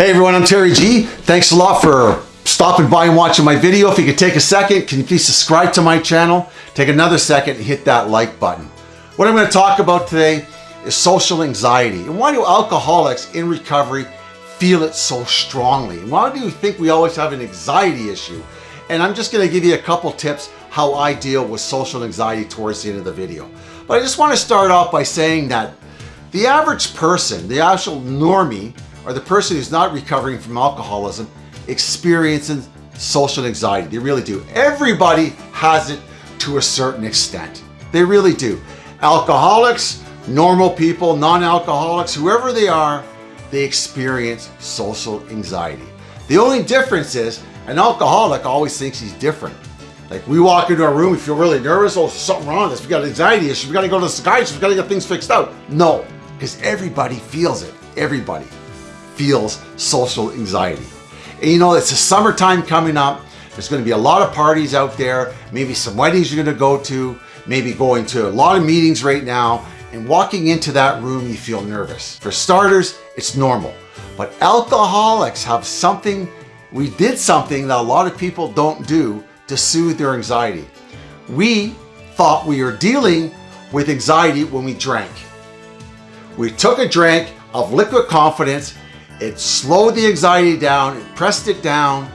Hey everyone, I'm Terry G. Thanks a lot for stopping by and watching my video. If you could take a second, can you please subscribe to my channel? Take another second and hit that like button. What I'm going to talk about today is social anxiety. And why do alcoholics in recovery feel it so strongly? Why do you think we always have an anxiety issue? And I'm just going to give you a couple tips how I deal with social anxiety towards the end of the video. But I just want to start off by saying that the average person, the actual normie, or the person who's not recovering from alcoholism experiencing social anxiety. They really do. Everybody has it to a certain extent. They really do. Alcoholics, normal people, non-alcoholics, whoever they are, they experience social anxiety. The only difference is an alcoholic always thinks he's different. Like we walk into a room, we feel really nervous, oh, something wrong with us, we got anxiety issue, we gotta go to the psychiatrist, we gotta get things fixed out. No, because everybody feels it. Everybody feels social anxiety. And you know, it's the summertime coming up. There's going to be a lot of parties out there, maybe some weddings you're going to go to, maybe going to a lot of meetings right now. And walking into that room, you feel nervous. For starters, it's normal. But alcoholics have something, we did something that a lot of people don't do to soothe their anxiety. We thought we were dealing with anxiety when we drank. We took a drink of liquid confidence it slowed the anxiety down, it pressed it down,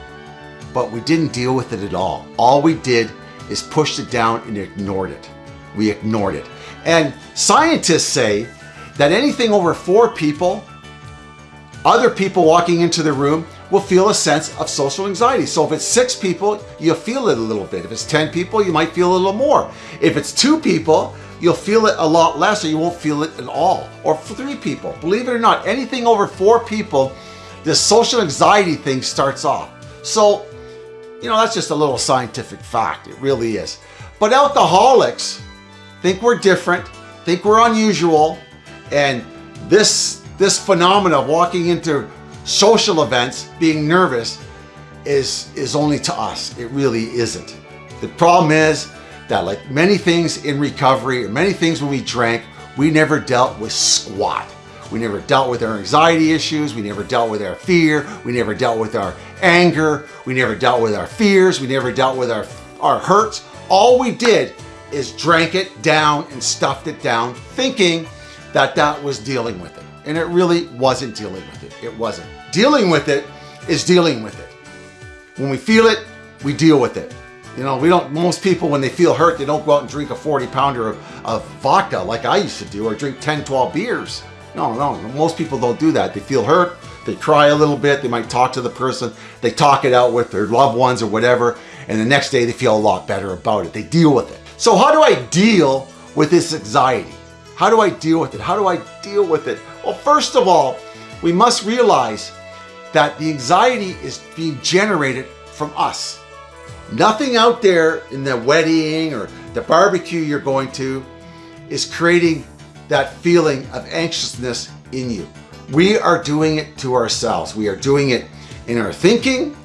but we didn't deal with it at all. All we did is pushed it down and ignored it. We ignored it. And scientists say that anything over four people, other people walking into the room will feel a sense of social anxiety. So if it's six people, you'll feel it a little bit. If it's 10 people, you might feel a little more. If it's two people, you'll feel it a lot less or you won't feel it at all. Or three people. Believe it or not, anything over four people, this social anxiety thing starts off. So, you know, that's just a little scientific fact. It really is. But alcoholics think we're different, think we're unusual, and this this phenomena of walking into social events, being nervous, is is only to us. It really isn't. The problem is that like many things in recovery or many things when we drank, we never dealt with squat. We never dealt with our anxiety issues. We never dealt with our fear. We never dealt with our anger. We never dealt with our fears. We never dealt with our, our hurts. All we did is drank it down and stuffed it down thinking that that was dealing with it. And it really wasn't dealing with it. It wasn't. Dealing with it is dealing with it. When we feel it, we deal with it. You know, we don't, most people when they feel hurt, they don't go out and drink a 40 pounder of, of vodka like I used to do or drink 10, 12 beers. No, no, most people don't do that. They feel hurt, they cry a little bit, they might talk to the person, they talk it out with their loved ones or whatever, and the next day they feel a lot better about it. They deal with it. So how do I deal with this anxiety? How do I deal with it? How do I deal with it? Well, first of all, we must realize that the anxiety is being generated from us. Nothing out there in the wedding or the barbecue you're going to is creating that feeling of anxiousness in you. We are doing it to ourselves. We are doing it in our thinking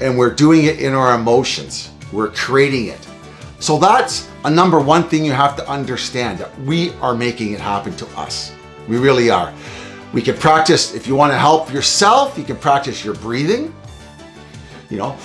and we're doing it in our emotions. We're creating it. So that's a number one thing you have to understand that we are making it happen to us. We really are. We can practice, if you want to help yourself, you can practice your breathing. You know,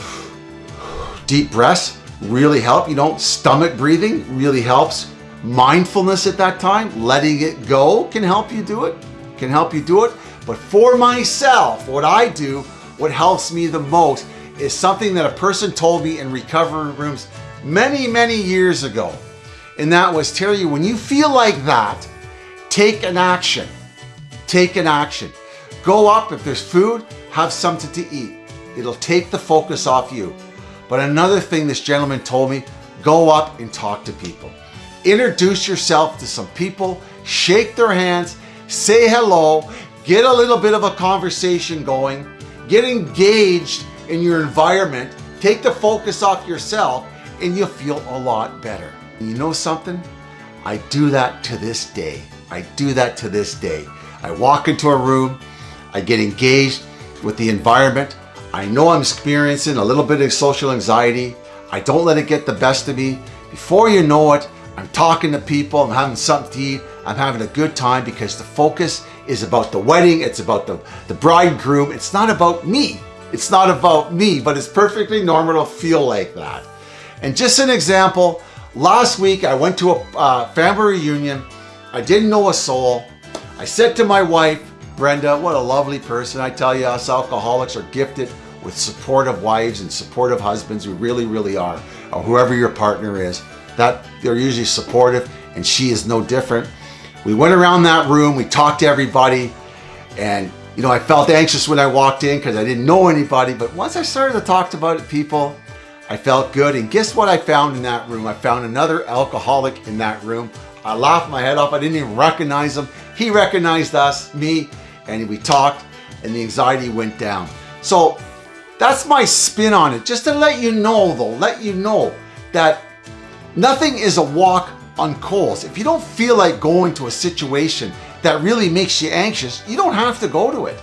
Deep breaths really help. You know, stomach breathing really helps. Mindfulness at that time, letting it go can help you do it, can help you do it. But for myself, what I do, what helps me the most is something that a person told me in recovery rooms many, many years ago. And that was, Terry, when you feel like that, take an action. Take an action. Go up, if there's food, have something to eat. It'll take the focus off you. But another thing this gentleman told me, go up and talk to people. Introduce yourself to some people, shake their hands, say hello, get a little bit of a conversation going, get engaged in your environment, take the focus off yourself, and you'll feel a lot better. You know something? I do that to this day. I do that to this day. I walk into a room, I get engaged with the environment, I know I'm experiencing a little bit of social anxiety. I don't let it get the best of me. Before you know it, I'm talking to people, I'm having something to eat, I'm having a good time because the focus is about the wedding. It's about the, the bride and groom. It's not about me. It's not about me, but it's perfectly normal to feel like that. And just an example, last week I went to a uh, family reunion. I didn't know a soul. I said to my wife, Brenda, what a lovely person. I tell you, us alcoholics are gifted with supportive wives and supportive husbands. We really, really are. Or whoever your partner is, that they're usually supportive and she is no different. We went around that room, we talked to everybody and you know, I felt anxious when I walked in because I didn't know anybody, but once I started to talk about it, people, I felt good. And guess what I found in that room? I found another alcoholic in that room. I laughed my head off. I didn't even recognize him. He recognized us, me, and we talked and the anxiety went down. So that's my spin on it. Just to let you know though, let you know that nothing is a walk on coals. If you don't feel like going to a situation that really makes you anxious, you don't have to go to it.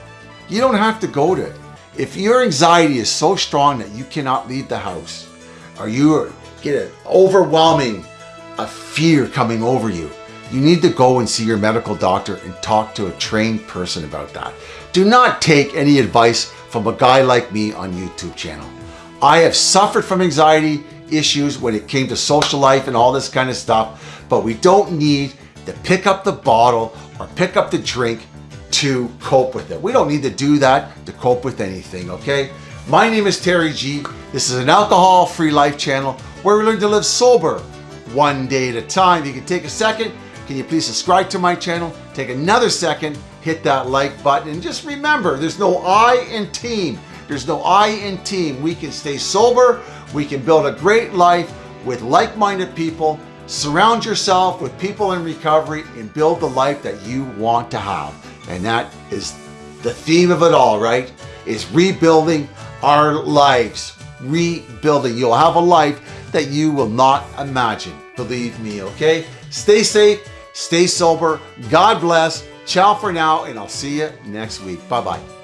You don't have to go to it. If your anxiety is so strong that you cannot leave the house, or you get an overwhelming a fear coming over you, you need to go and see your medical doctor and talk to a trained person about that. Do not take any advice from a guy like me on YouTube channel. I have suffered from anxiety issues when it came to social life and all this kind of stuff, but we don't need to pick up the bottle or pick up the drink to cope with it. We don't need to do that to cope with anything, okay? My name is Terry G. This is an alcohol-free life channel where we learn to live sober one day at a time. If You can take a second. Can you please subscribe to my channel? Take another second, hit that like button, and just remember, there's no I in team. There's no I in team. We can stay sober. We can build a great life with like-minded people Surround yourself with people in recovery and build the life that you want to have. And that is the theme of it all, right? Is rebuilding our lives. Rebuilding. You'll have a life that you will not imagine. Believe me, okay? Stay safe, stay sober. God bless. Ciao for now, and I'll see you next week. Bye-bye.